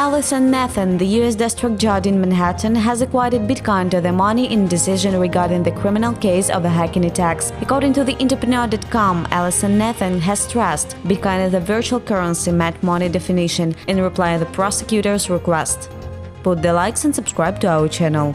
Alison Nathan, the U.S. District Judge in Manhattan, has acquitted Bitcoin to the money in decision regarding the criminal case of the hacking attacks. According to the Entrepreneur.com, Alison Nathan has stressed Bitcoin is a virtual currency met money definition in reply to the prosecutor's request. Put the likes and subscribe to our channel.